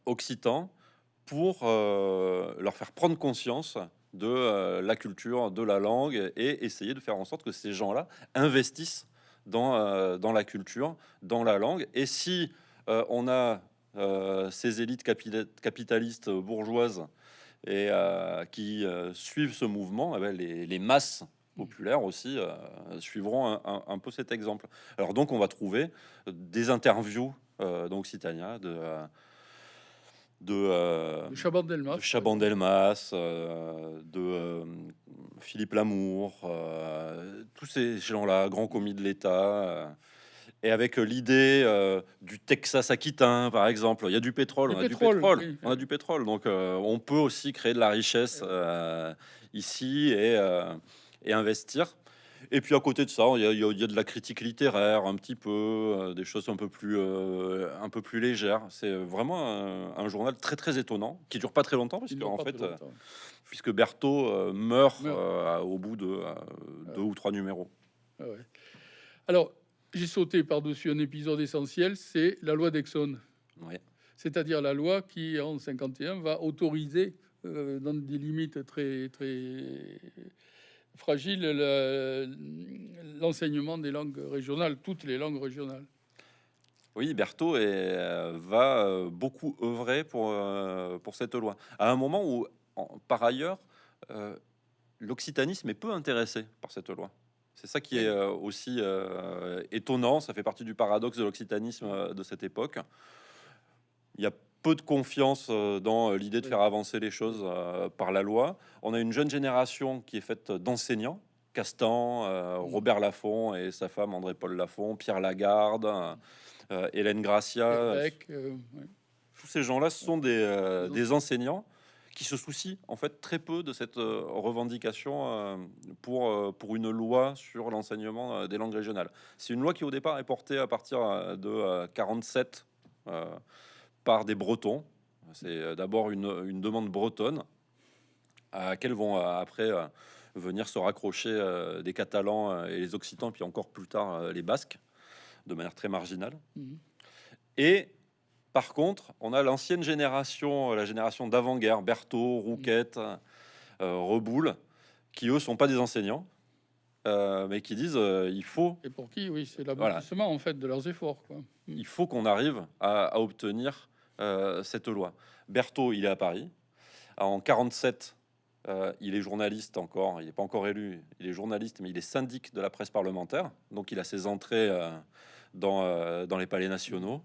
occitans pour euh, leur faire prendre conscience de euh, la culture, de la langue et essayer de faire en sorte que ces gens-là investissent dans, euh, dans la culture, dans la langue. Et si on a ces élites capitalistes bourgeoises et qui suivent ce mouvement, eh ben, les, masses populaires aussi suivront un, peu cet exemple. Alors donc on va trouver des interviews d'Occitania, de de, euh, Chaban-Delmas, de, Chaban-Delmas, euh, de euh, Philippe Lamour, tous ces gens-là, grands commis de l'État, et avec l'idée du Texas aquitain, par exemple. Il y a du pétrole, on a du pétrole, on a du pétrole, donc on peut aussi créer de la richesse ici et, et investir. Et puis à côté de ça, il y, a, de la critique littéraire, un petit peu, euh, des choses un peu plus, euh, un peu plus légères. C'est vraiment un, journal très très étonnant, qui dure pas très longtemps, parce en fait, euh, puisque Berthaud meurt, au bout de deux ou trois numéros. Ah Alors, j'ai sauté par-dessus un épisode essentiel, c'est la loi d'Exxon. C'est-à-dire la loi qui, en 51, va autoriser, dans des limites très, très fragile l'enseignement des langues régionales, toutes les langues régionales. Oui, Berthaud est, euh, va euh, beaucoup œuvrer pour, euh, pour cette loi. À un moment où, par ailleurs, l'occitanisme est peu intéressé par cette loi. C'est ça qui est aussi étonnant, ça fait partie du paradoxe de l'occitanisme de cette époque. Il y a peu de confiance euh, dans euh, l'idée de faire avancer les choses euh, par la loi. On a une jeune génération qui est faite d'enseignants, Castan, Robert Laffont et sa femme André-Paul Laffont, Pierre Lagarde, Hélène Gracia. Tous ces gens-là sont des, des, enseignants qui se soucient en fait très peu de cette revendication pour, pour une loi sur l'enseignement des langues régionales. C'est une loi qui au départ est portée à partir de 47 par des Bretons. C'est euh, d'abord une, demande bretonne à laquelle vont euh, après euh, venir se raccrocher des Catalans et les Occitans, puis encore plus tard les Basques, de manière très marginale. Mhm. Et par contre, on a l'ancienne génération, la génération d'avant-guerre, Berthaud, Rouquette, mhm. Reboul, qui eux sont pas des enseignants, mais qui disent il faut. Et pour qui, oui, c'est l'aboutissement en fait de leurs efforts. Quoi. Il faut qu'on arrive à obtenir euh, cette loi. Berthaud, il est à Paris. En 47, euh, il est journaliste encore, il n'est pas encore élu, il est journaliste, mais il est syndic de la presse parlementaire, donc il a ses entrées euh, dans, dans, les palais nationaux.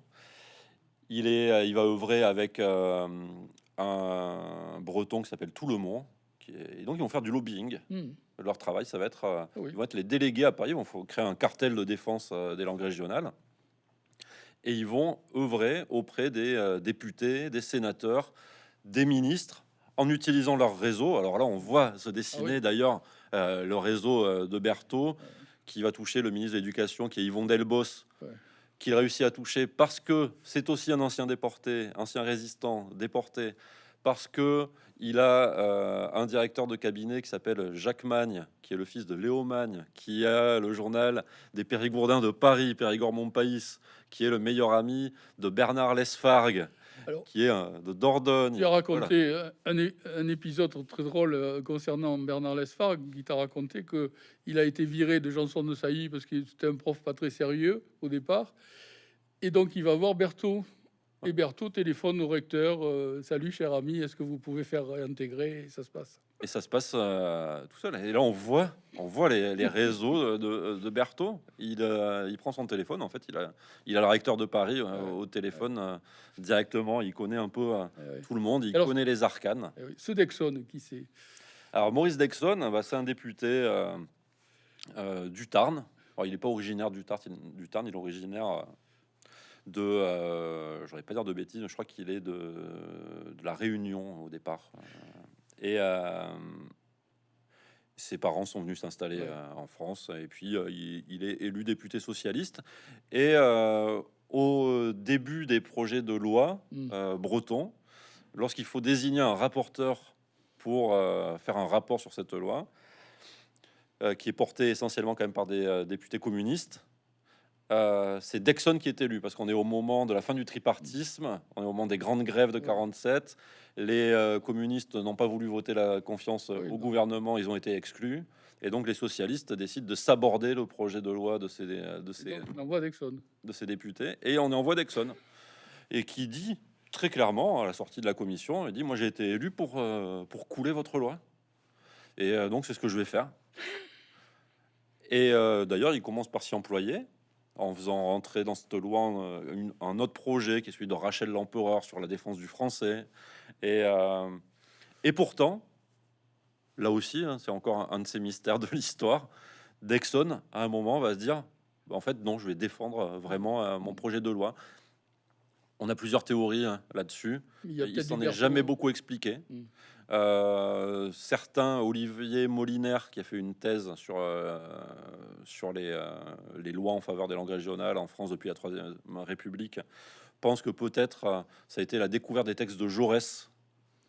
Il, est, il va œuvrer avec un breton qui s'appelle Tout le Monde, et donc ils vont faire du lobbying. Hmm. Leur travail, ça va être, ils vont être les délégués à Paris, il faut créer un cartel de défense des langues régionales et ils vont œuvrer auprès des euh, députés, des sénateurs, des ministres, en utilisant leur réseau. Alors là, on voit se dessiner ah d'ailleurs euh, le réseau euh, de Berthaud, qui va toucher le ministre de l'Éducation, qui est Yvon Delbos, qu'il réussit à toucher parce que c'est aussi un ancien déporté, ancien résistant déporté, parce que il a euh, un directeur de cabinet qui s'appelle Jacques Magne, qui est le fils de Léo Magne, qui a le journal des Périgourdins de Paris, Périgord-Montpaïs, qui est le meilleur ami de Bernard Lesfargue, Alors, qui est un- de Dordogne. Tu as raconté euh, un, épisode très drôle euh, concernant Bernard Lesfargue, qui t'a raconté que il a été viré de Janson de Sailly parce qu'il était un prof pas très sérieux au départ. Et donc, il va voir Berthaud. Et Berthaud téléphone au recteur euh, Salut, cher ami, est-ce que vous pouvez faire réintégrer Et ça se passe? Et ça se passe euh, tout seul. Et là, on voit, on voit les, les réseaux de, de, Berthaud. Il, euh, il prend son téléphone. En fait, il a, il a le recteur de Paris Ouais. au téléphone directement. Il connaît un peu Eh ouais. tout le monde. Il Alors- connaît les arcanes. Eh. Ce Dexon, qui c'est? Alors Maurice Dexon, bah, c'est un député du Tarn. Alors, il n'est pas originaire du Tarn, il- du Tarn, il est originaire de, euh, j'aurais pas dire de bêtises, mais je crois qu'il est de, de la Réunion au départ. Euh, Et euh, ses parents sont venus s'installer Ouais. euh, en France, et puis il, il est élu député socialiste. Et au début des projets de loi Mm. euh, bretons, lorsqu'il faut désigner un rapporteur pour faire un rapport sur cette loi, qui est porté essentiellement quand même par des députés communistes. Euh, c'est Dexon qui est élu parce qu'on est au moment de la fin du tripartisme, on est au moment des grandes grèves de Ouais. 47. Les euh, communistes n'ont pas voulu voter la confiance euh, Oui, au non. gouvernement, ils ont été exclus. Et donc les socialistes décident de saborder le projet de loi de ces, de ces, Donc, on envoie Dexon. de ces députés et on envoie Dexon et qui dit très clairement à la sortie de la commission, il dit moi j'ai été élu pour euh, pour couler votre loi et donc c'est ce que je vais faire. Et euh, d'ailleurs il commence par s'y employer en faisant rentrer dans cette loi euh, un autre projet qui est celui de Rachel l'empereur sur la défense du français et euh, pourtant là aussi hein, c'est encore un, un de ces mystères de l'histoire. Dexon à un moment va se dire en fait, non, je vais défendre euh, vraiment mon projet de loi. On a plusieurs théories hein, là-dessus. Il s'en est jamais beaucoup expliqué. Mm. Euh, certains, Olivier Molinaire, qui a fait une thèse sur, euh, sur les, euh, les lois en faveur des langues régionales en France depuis la Troisième République, pense que peut-être ça a été la découverte des textes de Jaurès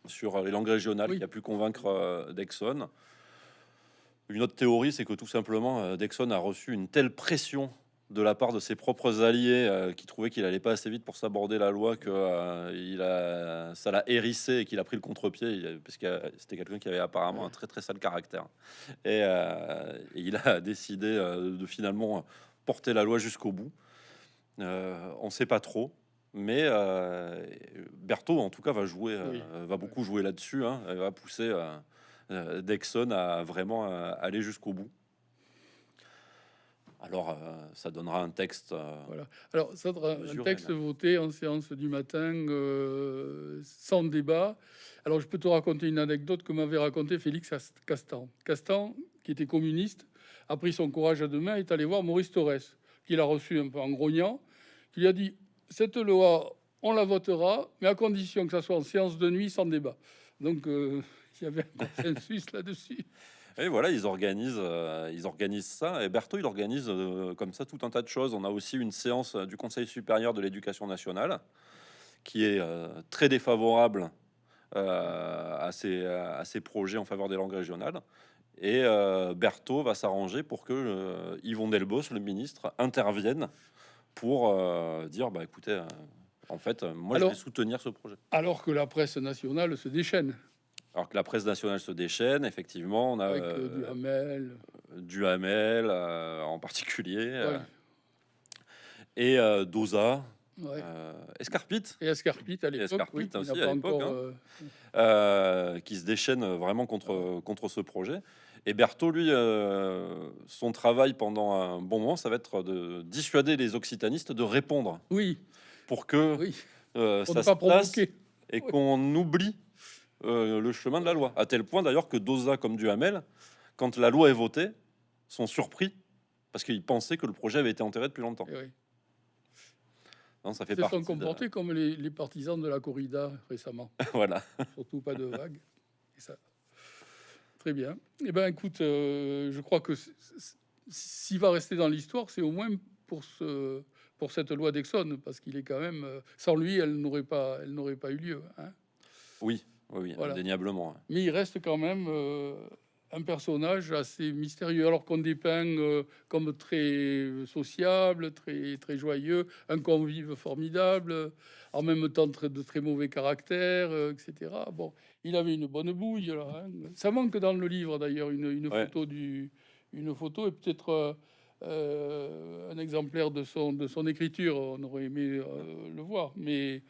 sur les langues régionales Oui. qui a pu convaincre Dexon. Une autre théorie, c'est que tout simplement, Dexon a reçu une telle pression de la part de ses propres alliés euh, qui trouvaient qu'il allait pas assez vite pour s'aborder la loi que euh, il a ça l'a hérissé et qu'il a pris le contre-pied. Parce que euh, c'était quelqu'un qui avait apparemment un très très sale caractère. Et, euh, et il a décidé de finalement porter la loi jusqu'au bout. On sait pas trop mais Berthaud en tout cas va jouer Oui. va beaucoup jouer là-dessus hein, va pousser Dexon à vraiment aller jusqu'au bout alors, euh, ça donnera un texte. euh, Voilà. Alors, ça sera un texte voté en séance du matin, euh, sans débat. Alors, je peux te raconter une anecdote que m'avait raconté Félix Ast- Castan. Castan, qui était communiste, a pris son courage à deux mains et est allé voir Maurice Torres, qu'il a reçu un peu en grognant, qui lui a dit Cette loi, on la votera, mais à condition que ça soit en séance de nuit, sans débat. Donc, il y avait un consensus là-dessus. Et voilà, ils organisent, euh, ils organisent ça. Et Berthaud, il organise euh, comme ça tout un tas de choses. On a aussi une séance euh, du Conseil supérieur de l'éducation nationale qui est euh, très défavorable à, ces, à ces projets en faveur des langues régionales. Et Berthaud va s'arranger pour que Yvon Delbos, le ministre, intervienne pour dire bah, écoutez, en fait, moi Alors- je vais soutenir ce projet. Alors que la presse nationale se déchaîne Alors que la presse nationale se déchaîne, effectivement, on a avec euh, euh, du Hamel. du Hamel euh, en particulier, euh, Ouais. et euh, Dosa, Ouais. euh, Escarpite, Et Escarpite à l'époque, oui, qui aussi, n'a à pas l'époque, encore, hein. euh, euh, qui se déchaîne vraiment contre, contre ce projet. Et Berthaud, lui, euh, son travail pendant un bon moment, ça va être de dissuader les occitanistes de répondre Oui, pour que oui, euh, ça ne se pas passe et Oui. qu'on oublie euh, le chemin de la loi. À tel point d'ailleurs que Dosa comme Duhamel, quand la loi est votée, sont surpris parce qu'ils pensaient que le projet avait été enterré depuis longtemps. Eh oui. Non, ça fait Ils se sont de- comportés comme les, les partisans de la corrida récemment. voilà. Surtout pas de vagues. Et ça. Très bien. Eh ben, écoute, euh, je crois que s'il va rester dans l'histoire, c'est au moins pour ce pour cette loi d'Exxon, parce qu'il est quand même euh, sans lui, elle n'aurait pas, elle n'aurait pas eu lieu. hein. Oui, Oui, Voilà. indéniablement. ouais. mais il reste quand même euh, un personnage assez mystérieux, alors qu'on dépeint euh, comme très sociable, très, très joyeux, un convive formidable, en même temps très, de très mauvais caractère, euh, etc. Bon, il avait une bonne bouille, là. hein. Ça manque dans le livre, d'ailleurs, une, une Ouais. photo du, une photo et peut-être euh, un exemplaire de son, de son écriture. On aurait aimé le voir, mais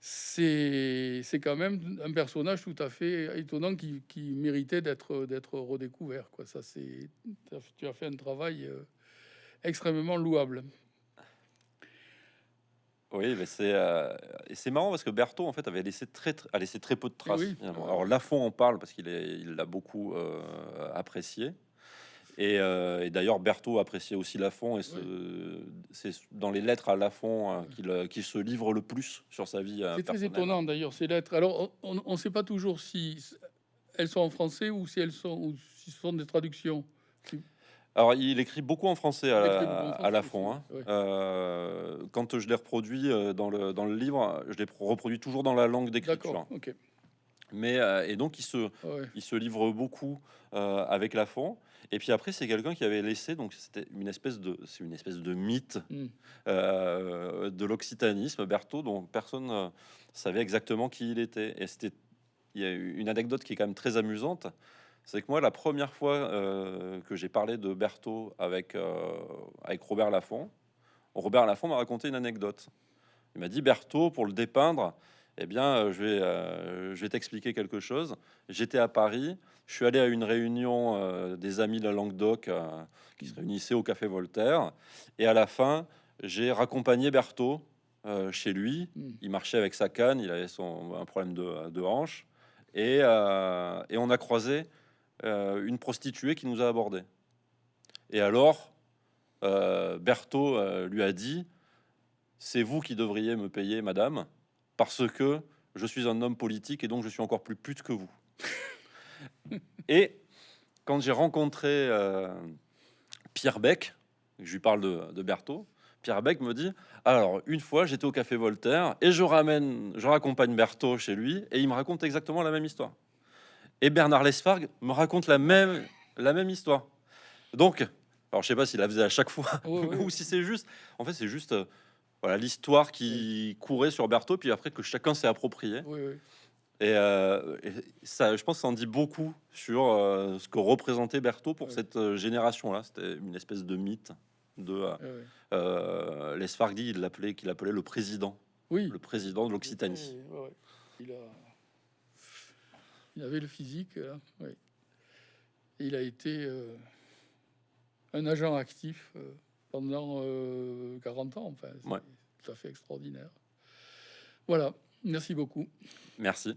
c'est quand même un personnage tout à fait étonnant qui, qui méritait d'être redécouvert. Quoi. Ça, tu as- fait un travail euh, extrêmement louable. Oui, mais c'est euh, c'est marrant parce que Berthaud en fait avait laissé très, très- a laissé très peu de traces. oui. Alors Lafont en parle parce qu'il l'a beaucoup euh, apprécié. Et, euh, et d'ailleurs Berthaud appréciait aussi Lafont et ce- c'est dans les lettres à Lafont euh, qu'il euh, qu'il se livre le plus sur sa vie. C'est très étonnant d'ailleurs ces lettres. Alors on ne sait pas toujours si elles sont en français ou si elles sont ou si ce sont des traductions. Alors, il écrit beaucoup en français à, aussi, hein. Euh, quand je les reproduis euh, dans le, dans le livre, je les reproduis toujours dans la langue d'écriture. Mais euh, et donc il se, Ouais. il se livre beaucoup euh, avec Lafont. Et puis après, c'est quelqu'un qui avait laissé, donc c'était une espèce de, c'est une espèce de mythe Hmm. euh, de l'occitanisme, Berthaud, dont personne ne savait exactement qui il était. Et c'était, il y a eu une anecdote qui est quand même très amusante, c'est que moi, la première fois euh, que j'ai parlé de Berthaud avec, euh, avec Robert Laffont, Robert Laffont m'a raconté une anecdote. Il m'a dit Berthaud, pour le dépeindre, eh bien, euh, je vais, euh, je vais t'expliquer quelque chose. J'étais à Paris, je suis allé à une réunion euh, des amis de la Languedoc euh, qui se réunissaient au Café Voltaire, et à la fin, j'ai raccompagné Berthaud euh, chez lui. Hmm. Il marchait avec sa canne, il avait son, un problème de, de hanche, et, et on a croisé une prostituée qui nous a abordés. Et alors, Berthaud lui a dit C'est vous qui devriez me payer, madame, parce que je suis un homme politique et donc je suis encore plus pute que vous. et quand j'ai rencontré euh, Pierre Beck, je lui parle de, de Berthaud, Pierre Beck me dit Alors, une fois, j'étais au café Voltaire et je ramène, je raccompagne Berthaud chez lui et il me raconte exactement la même histoire. Et Bernard Lesfargue me raconte la même, la même histoire. Donc, alors je sais pas s'il la faisait à chaque fois ou si c'est juste. En fait, c'est juste euh, voilà l'histoire qui courait sur Berthaud, puis après que chacun s'est approprié. Et, euh, et ça, je pense, que ça en dit beaucoup sur euh, ce que représentait Berthaud pour Ouais. cette euh, génération-là. C'était une espèce de mythe de euh, Ouais, euh, Lesfargue dit, il l'appelait, qu'il appelait le président, Oui. le président de l'Occitanie. Ouais. Il, a... il avait le physique, il a été un agent actif pendant euh, 40 ans. Enfin, c'est tout à fait extraordinaire. Voilà, merci beaucoup. Merci.